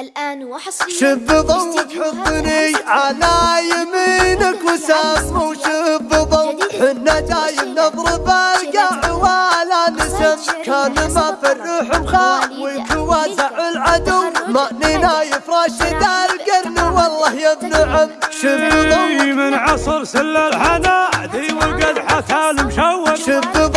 الآن وحصري شب ضوء حضني على يمينك وساسمة وشب ضو حنا دايم نضرب القاع ولا نسم ما في الروح مخاوي توازع العدو. مأنينا يفرش القرن. والله يا ابن عم. شب من عصر سل الحنادي وقد حتى المشوق شد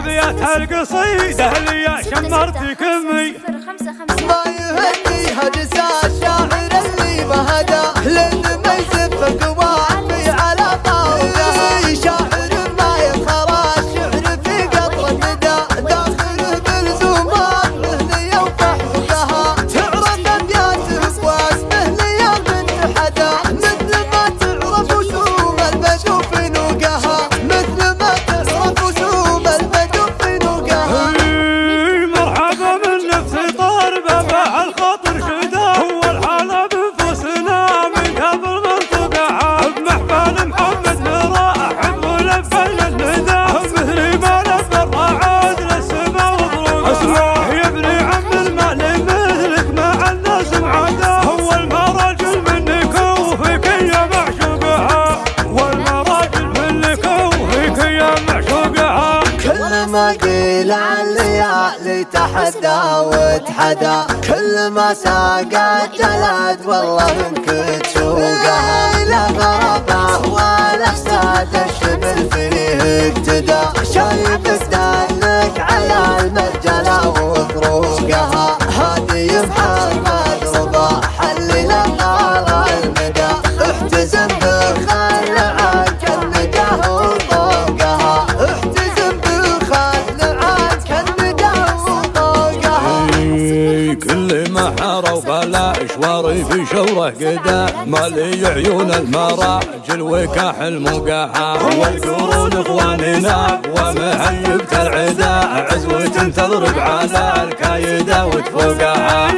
أبيات القصيده اللي يا شمرت كمي ما يهديها هجس الشاعر اللي مهد حدا وتحدى كل ما ساقت جلد والله من كنت لا غربه ولا حساد الشبل فيه اقتدى شايف المحارة وبلا شواري في شوره قدا مالي عيون المراجل وكاح المقاحة والقرون إخواننا ومهيبة العدا عزوة تضرب على الكايدة وتفوقها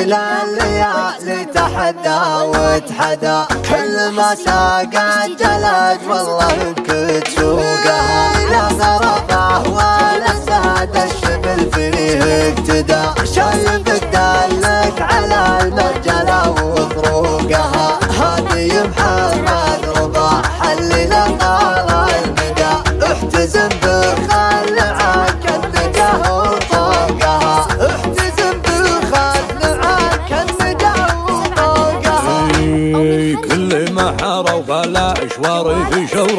إلى الليالي تحدى وتحدى كل ما ساقت جلد والله انك تسوقها لا نرضاه ولا ساد الشبل فيه اقتدى شايف الدار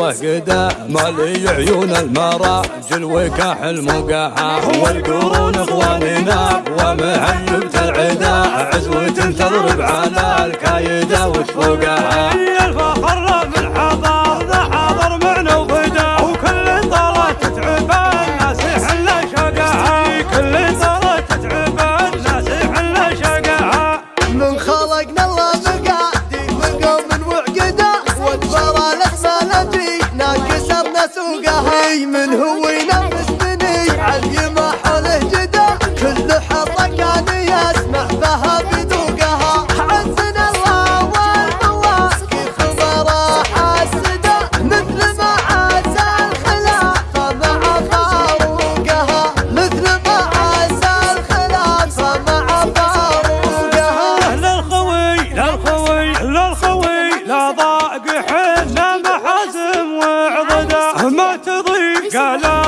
قدام مالي عيون المراجل وكاح المقاح والقرون إخواننا ومهيب العدا عزوة تضرب على الكايدة وتفوقها. الفخر Ojalá